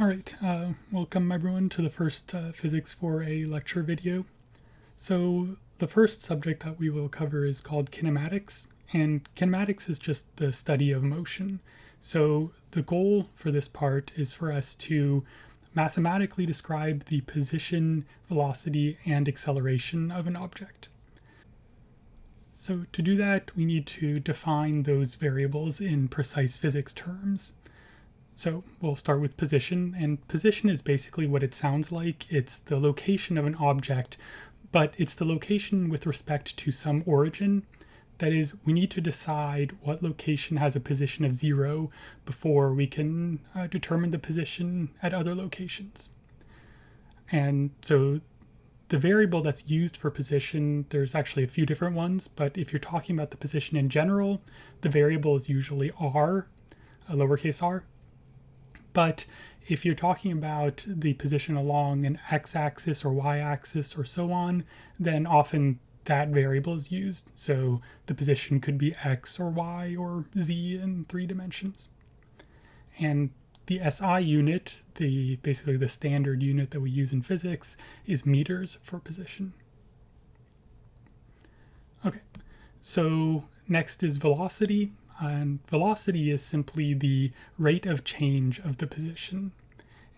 All right, uh, welcome everyone to the first uh, Physics 4A lecture video. So the first subject that we will cover is called kinematics, and kinematics is just the study of motion. So the goal for this part is for us to mathematically describe the position, velocity, and acceleration of an object. So to do that, we need to define those variables in precise physics terms. So we'll start with position, and position is basically what it sounds like. It's the location of an object, but it's the location with respect to some origin. That is, we need to decide what location has a position of zero before we can uh, determine the position at other locations. And so the variable that's used for position, there's actually a few different ones, but if you're talking about the position in general, the variable is usually r, a lowercase r, but if you're talking about the position along an x-axis or y-axis or so on, then often that variable is used. So the position could be x or y or z in three dimensions. And the SI unit, the basically the standard unit that we use in physics, is meters for position. Okay, so next is velocity and velocity is simply the rate of change of the position.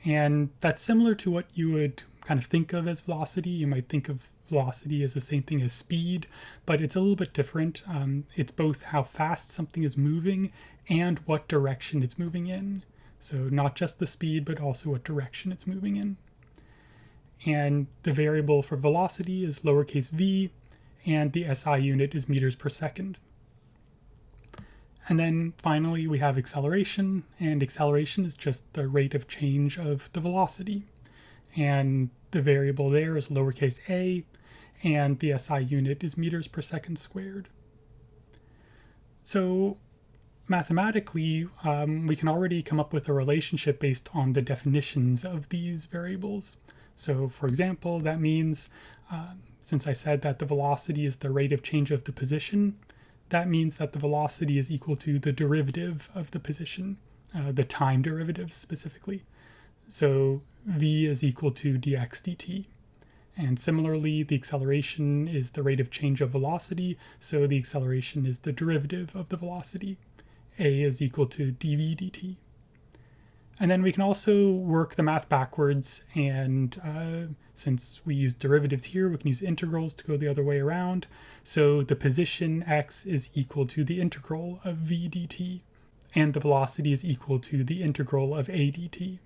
And that's similar to what you would kind of think of as velocity. You might think of velocity as the same thing as speed, but it's a little bit different. Um, it's both how fast something is moving and what direction it's moving in. So not just the speed, but also what direction it's moving in. And the variable for velocity is lowercase v, and the SI unit is meters per second. And then finally we have acceleration, and acceleration is just the rate of change of the velocity. And the variable there is lowercase a, and the SI unit is meters per second squared. So mathematically, um, we can already come up with a relationship based on the definitions of these variables. So for example, that means, uh, since I said that the velocity is the rate of change of the position, that means that the velocity is equal to the derivative of the position, uh, the time derivative specifically. So v is equal to dx dt. And similarly, the acceleration is the rate of change of velocity, so the acceleration is the derivative of the velocity. a is equal to dv dt. And then we can also work the math backwards, and uh, since we use derivatives here, we can use integrals to go the other way around. So the position x is equal to the integral of v dt, and the velocity is equal to the integral of a dt.